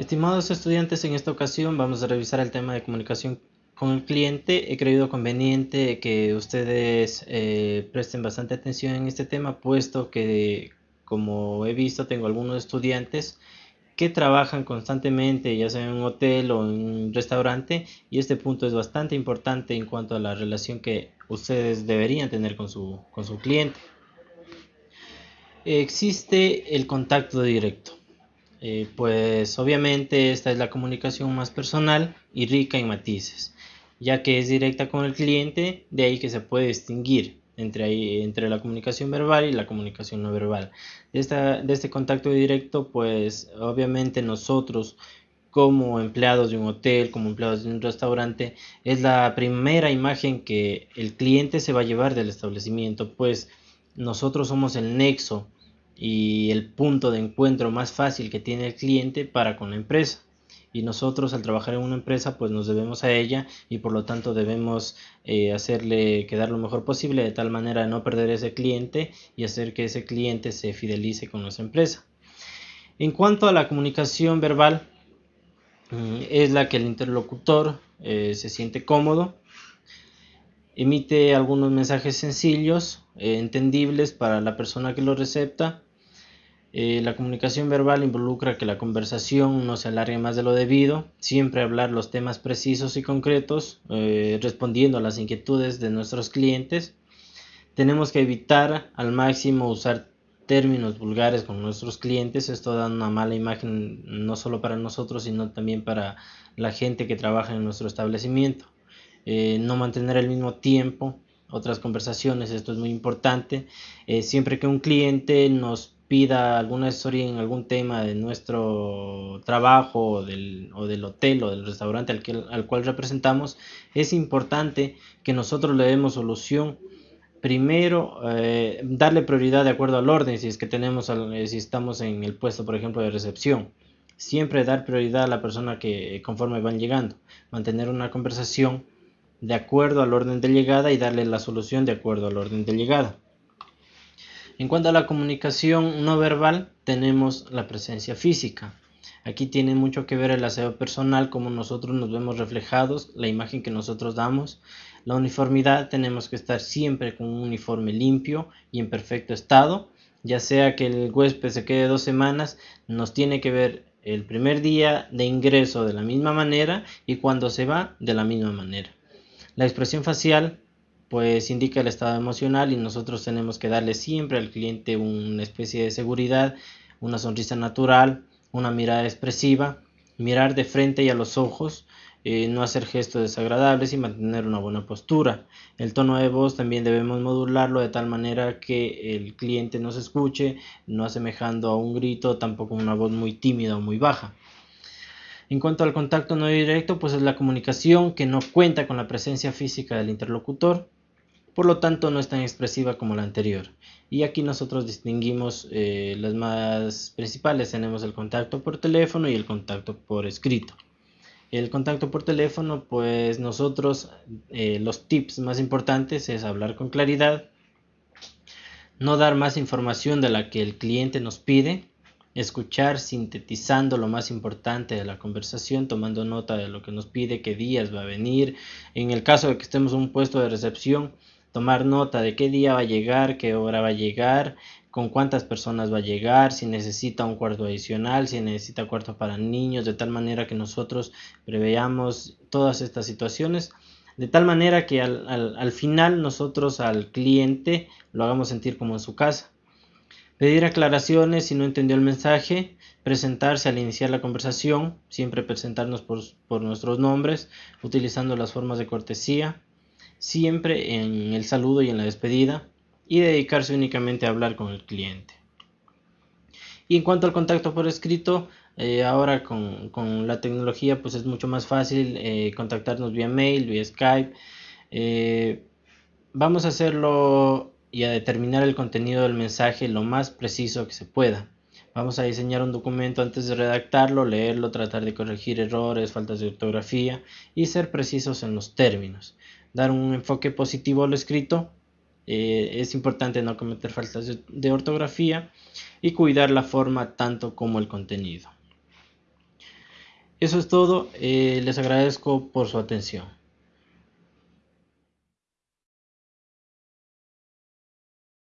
Estimados estudiantes, en esta ocasión vamos a revisar el tema de comunicación con el cliente. He creído conveniente que ustedes eh, presten bastante atención en este tema, puesto que, como he visto, tengo algunos estudiantes que trabajan constantemente, ya sea en un hotel o en un restaurante, y este punto es bastante importante en cuanto a la relación que ustedes deberían tener con su, con su cliente. Existe el contacto directo. Eh, pues obviamente esta es la comunicación más personal y rica en matices, ya que es directa con el cliente, de ahí que se puede distinguir entre, entre la comunicación verbal y la comunicación no verbal. De, esta, de este contacto directo, pues obviamente nosotros como empleados de un hotel, como empleados de un restaurante, es la primera imagen que el cliente se va a llevar del establecimiento, pues nosotros somos el nexo y el punto de encuentro más fácil que tiene el cliente para con la empresa. Y nosotros al trabajar en una empresa pues nos debemos a ella y por lo tanto debemos eh, hacerle quedar lo mejor posible de tal manera de no perder ese cliente y hacer que ese cliente se fidelice con nuestra empresa. En cuanto a la comunicación verbal, mm, es la que el interlocutor eh, se siente cómodo, emite algunos mensajes sencillos, eh, entendibles para la persona que lo recepta eh, la comunicación verbal involucra que la conversación no se alargue más de lo debido, siempre hablar los temas precisos y concretos, eh, respondiendo a las inquietudes de nuestros clientes. Tenemos que evitar al máximo usar términos vulgares con nuestros clientes, esto da una mala imagen no solo para nosotros, sino también para la gente que trabaja en nuestro establecimiento. Eh, no mantener el mismo tiempo, otras conversaciones, esto es muy importante. siempre que un cliente nos pida alguna asesoría en algún tema de nuestro trabajo o del, hotel o del restaurante al, cual representamos, es importante que nosotros le demos solución. Primero, eh, darle prioridad de acuerdo al orden, si es que tenemos, eh, si estamos en el puesto, por ejemplo, de recepción. Siempre dar prioridad a la persona que conforme van llegando. Mantener una conversación de acuerdo al orden de llegada y darle la solución de acuerdo al orden de llegada. En cuanto a la comunicación no verbal, tenemos la presencia física. Aquí tiene mucho que ver el aseo personal, cómo nosotros nos vemos reflejados, la imagen que nosotros damos. La uniformidad, tenemos que estar siempre con un uniforme limpio y en perfecto estado. Ya sea que el huésped se quede dos semanas, nos tiene que ver el primer día de ingreso de la misma manera y cuando se va de la misma manera. La expresión facial pues indica el estado emocional y nosotros tenemos que darle siempre al cliente una especie de seguridad, una sonrisa natural, una mirada expresiva, mirar de frente y a los ojos, eh, no hacer gestos desagradables y mantener una buena postura. El tono de voz también debemos modularlo de tal manera que el cliente nos escuche, no asemejando a un grito, tampoco una voz muy tímida o muy baja. En cuanto al contacto no directo, pues es la comunicación que no cuenta con la presencia física del interlocutor, por lo tanto no es tan expresiva como la anterior. Y aquí nosotros distinguimos eh, las más principales, tenemos el contacto por teléfono y el contacto por escrito. El contacto por teléfono, pues nosotros eh, los tips más importantes es hablar con claridad, no dar más información de la que el cliente nos pide, escuchar sintetizando lo más importante de la conversación, tomando nota de lo que nos pide, qué días va a venir. En el caso de que estemos en un puesto de recepción, tomar nota de qué día va a llegar, qué hora va a llegar, con cuántas personas va a llegar, si necesita un cuarto adicional, si necesita cuarto para niños, de tal manera que nosotros preveamos todas estas situaciones, de tal manera que al, final nosotros al cliente lo hagamos sentir como en su casa. Pedir aclaraciones si no entendió el mensaje, presentarse al iniciar la conversación, siempre presentarnos por nuestros nombres, utilizando las formas de cortesía, siempre en el saludo y en la despedida y dedicarse únicamente a hablar con el cliente. Y en cuanto al contacto por escrito, eh, ahora con, la tecnología pues es mucho más fácil eh, contactarnos vía mail, vía Skype. Eh, vamos a hacerlo y a determinar el contenido del mensaje lo más preciso que se pueda. Vamos a diseñar un documento antes de redactarlo, leerlo, tratar de corregir errores, faltas de ortografía y ser precisos en los términos dar un enfoque positivo a lo escrito. Eh, es importante no cometer faltas de, ortografía y cuidar la forma tanto como el contenido. Eso es todo. Eh, les agradezco por su atención.